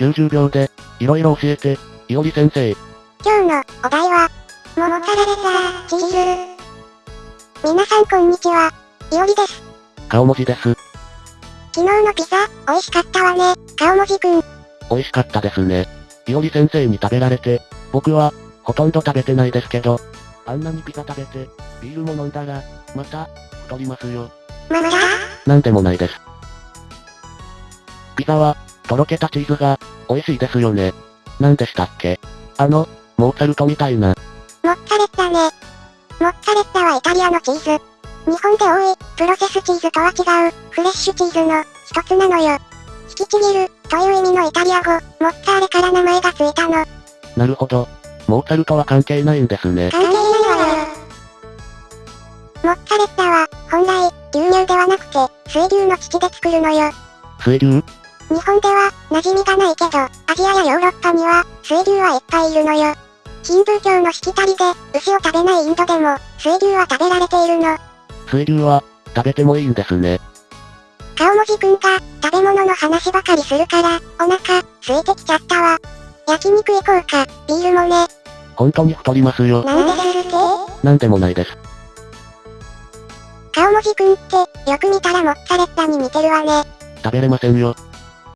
90秒で、いろいろ教えて、いおり先生。今日のお題は、桃かられたチーズ。皆さんこんにちは。いおりです。顔文字です。昨日のピザ、美味しかったわね、顔文字くん。美味しかったですね。いおり先生に食べられて、僕は、ほとんど食べてないですけど、あんなにピザ食べて、ビールも飲んだら、また、太りますよ。まだなんでもないです。ピザは、とろけたチーズが、美味しいですよね。なんでしたっけ？あの、モーツァルトみたいな。モッツァレッラね。モッツァレッラはイタリアのチーズ。日本で多い、プロセスチーズとは違う、フレッシュチーズの、一つなのよ。引きちぎる、という意味のイタリア語、モッツァーレから名前がついたの。なるほど。モーツァルトは関係ないんですね。関係ないわよ。モッツァレッラは、本来、牛乳ではなくて、水牛の乳で作るのよ。水牛？日本では、馴染みがないけど、アジアやヨーロッパには、水牛はいっぱいいるのよ。ヒンドゥー教のしきたりで、牛を食べないインドでも、水牛は食べられているの。水牛は、食べてもいいんですね。顔文字くんが、食べ物の話ばかりするから、お腹、空いてきちゃったわ。焼肉行こうか、ビールもね。本当に太りますよ。なんですって？なんでもないです。顔文字くんって、よく見たらモッツァレッラに似てるわね。食べれませんよ。